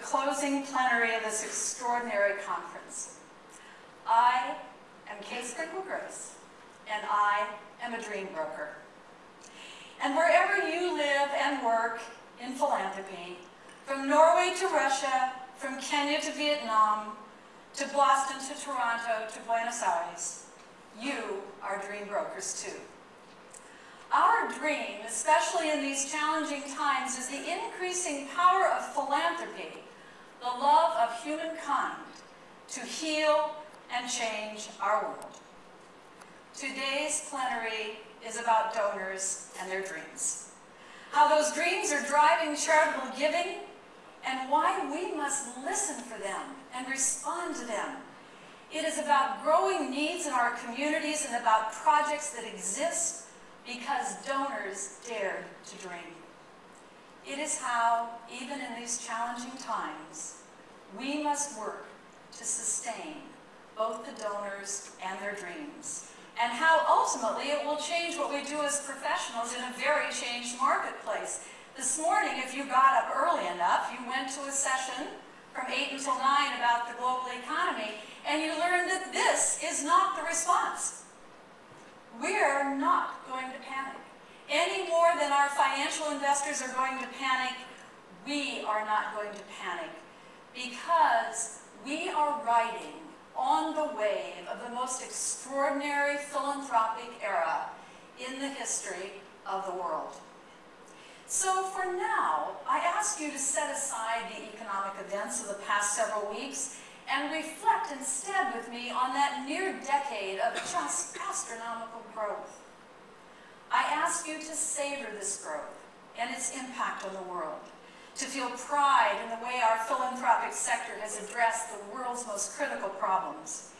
closing plenary of this extraordinary conference. I am Kay Sprinkle Grace, and I am a dream broker. And wherever you live and work in philanthropy, from Norway to Russia, from Kenya to Vietnam, to Boston to Toronto to Buenos Aires, you are dream brokers too. Our dream, especially in these challenging times, is the increasing power of philanthropy, the love of humankind, to heal and change our world. Today's plenary is about donors and their dreams. How those dreams are driving charitable giving and why we must listen for them and respond to them. It is about growing needs in our communities and about projects that exist because donors dared to dream. It is how, even in these challenging times, we must work to sustain both the donors and their dreams, and how ultimately it will change what we do as professionals in a very changed marketplace. This morning, if you got up early enough, you went to a session from 8 until 9 about the global economy, and you learned that this is not the response. We're not going to panic. Any more than our financial investors are going to panic, we are not going to panic because we are riding on the wave of the most extraordinary philanthropic era in the history of the world. So for now, I ask you to set aside the economic events of the past several weeks and reflect instead with me on that near decade of just astronomical growth. I ask you to savor this growth and its impact on the world, to feel pride in the way our philanthropic sector has addressed the world's most critical problems,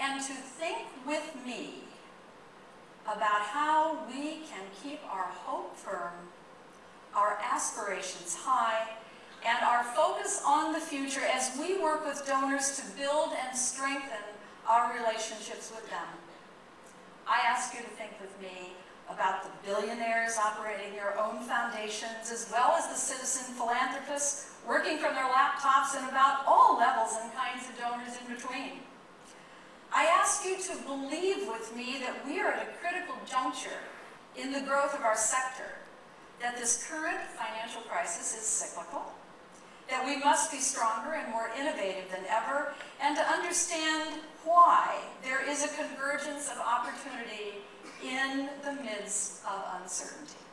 and to think with me about how we can keep our hope firm, our aspirations high, and our focus on the future as we work with donors to build and strengthen our relationships with them. I ask you to think with me about the billionaires operating their own foundations, as well as the citizen philanthropists working from their laptops and about all levels and kinds of donors in between. I ask you to believe with me that we are at a critical juncture in the growth of our sector, that this current financial crisis is cyclical, that we must be stronger and more innovative than ever, and to understand why there is a convergence of opportunity in the midst of uncertainty.